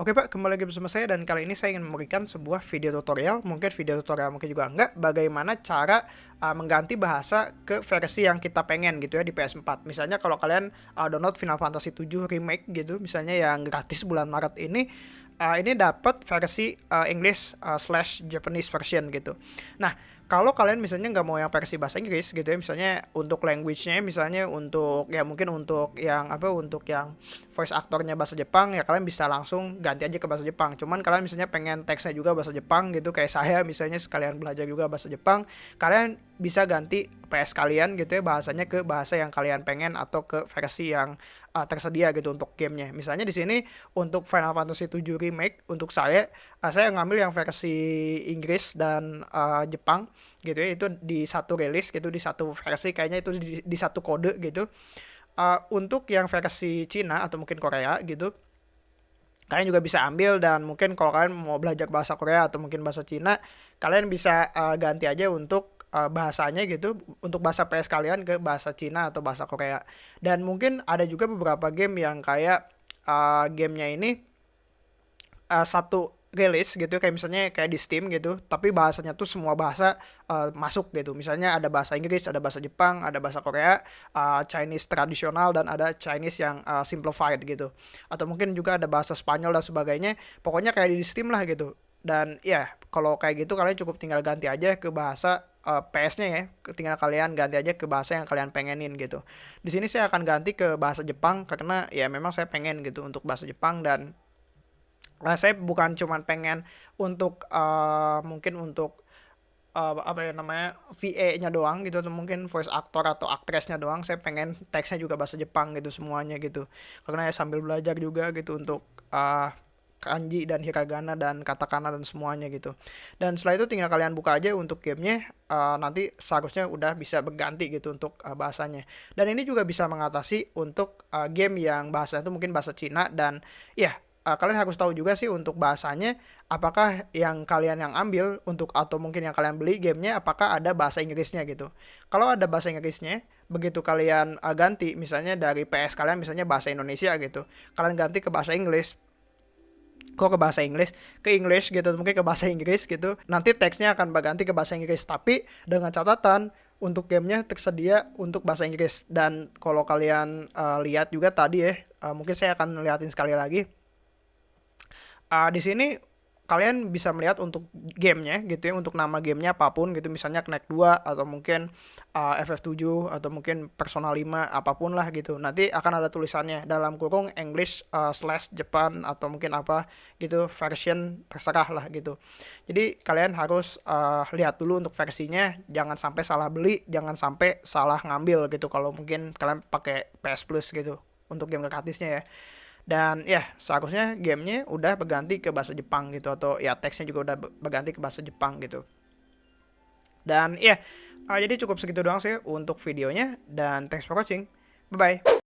Oke Pak, kembali lagi bersama saya dan kali ini saya ingin memberikan sebuah video tutorial, mungkin video tutorial mungkin juga enggak, bagaimana cara uh, mengganti bahasa ke versi yang kita pengen gitu ya di PS4. Misalnya kalau kalian uh, download Final Fantasy 7 Remake gitu, misalnya yang gratis bulan Maret ini, uh, ini dapat versi uh, English uh, slash Japanese version gitu. Nah, kalau kalian misalnya nggak mau yang versi bahasa Inggris gitu ya misalnya untuk language-nya misalnya untuk ya mungkin untuk yang apa untuk yang voice aktornya bahasa Jepang ya kalian bisa langsung ganti aja ke bahasa Jepang cuman kalian misalnya pengen teksnya juga bahasa Jepang gitu kayak saya misalnya sekalian belajar juga bahasa Jepang kalian bisa ganti PS kalian gitu ya bahasanya ke bahasa yang kalian pengen atau ke versi yang uh, tersedia gitu untuk gamenya. Misalnya di sini untuk Final Fantasy 7 remake untuk saya uh, saya ngambil yang versi Inggris dan uh, Jepang gitu ya itu di satu rilis gitu di satu versi kayaknya itu di, di satu kode gitu. Uh, untuk yang versi Cina atau mungkin Korea gitu kalian juga bisa ambil dan mungkin kalau kalian mau belajar bahasa Korea atau mungkin bahasa Cina kalian bisa uh, ganti aja untuk uh, bahasanya gitu untuk bahasa PS kalian ke bahasa Cina atau bahasa Korea. Dan mungkin ada juga beberapa game yang kayak uh, gamenya ini uh, satu rilis gitu kayak misalnya kayak di Steam gitu tapi bahasanya tuh semua bahasa uh, masuk gitu. Misalnya ada bahasa Inggris ada bahasa Jepang ada bahasa Korea uh, Chinese tradisional dan ada Chinese yang uh, simplified gitu. Atau mungkin juga ada bahasa Spanyol dan sebagainya pokoknya kayak di Steam lah gitu. Dan ya kalau kayak gitu kalian cukup tinggal ganti aja ke bahasa uh, PS-nya ya, tinggal kalian ganti aja ke bahasa yang kalian pengenin gitu. Di sini saya akan ganti ke bahasa Jepang karena ya memang saya pengen gitu untuk bahasa Jepang dan uh, saya bukan cuman pengen untuk uh, mungkin untuk uh, apa ya namanya VA-nya doang gitu atau mungkin voice actor atau aktrisnya doang saya pengen teksnya juga bahasa Jepang gitu semuanya gitu karena ya sambil belajar juga gitu untuk uh, kanji dan hiragana dan katakana dan semuanya gitu. Dan setelah itu tinggal kalian buka aja untuk gamenya, uh, nanti seharusnya udah bisa berganti gitu untuk uh, bahasanya. Dan ini juga bisa mengatasi untuk uh, game yang bahasanya itu mungkin bahasa Cina dan ya uh, kalian harus tahu juga sih untuk bahasanya apakah yang kalian yang ambil untuk atau mungkin yang kalian beli gamenya apakah ada bahasa Inggrisnya gitu. Kalau ada bahasa Inggrisnya, begitu kalian uh, ganti misalnya dari PS kalian misalnya bahasa Indonesia gitu, kalian ganti ke bahasa Inggris. Kok ke bahasa Inggris? Ke English gitu mungkin ke bahasa Inggris gitu. Nanti teksnya akan berganti ke bahasa Inggris tapi dengan catatan untuk gamenya tersedia untuk bahasa Inggris. Dan kalau kalian uh, lihat juga tadi ya uh, mungkin saya akan liatin sekali lagi uh, di sini kalian bisa melihat untuk gamenya gitu ya untuk nama gamenya apa pun gitu. Misalnya Connect 2 atau mungkin uh, FF7 atau mungkin Persona 5 apa pun lah gitu. Nanti akan ada tulisannya dalam kurung English uh, slash Japan atau mungkin apa gitu version terserah lah gitu. Jadi kalian harus uh, lihat dulu untuk versinya. Jangan sampai salah beli jangan sampai salah ngambil gitu. Kalau mungkin kalian pakai PS Plus gitu untuk game gratisnya ya dan ya seharusnya gamenya udah berganti ke bahasa Jepang gitu atau ya teksnya juga udah berganti ke bahasa Jepang gitu. Dan ya uh, jadi cukup segitu doang sih untuk videonya dan thanks for watching. Bye bye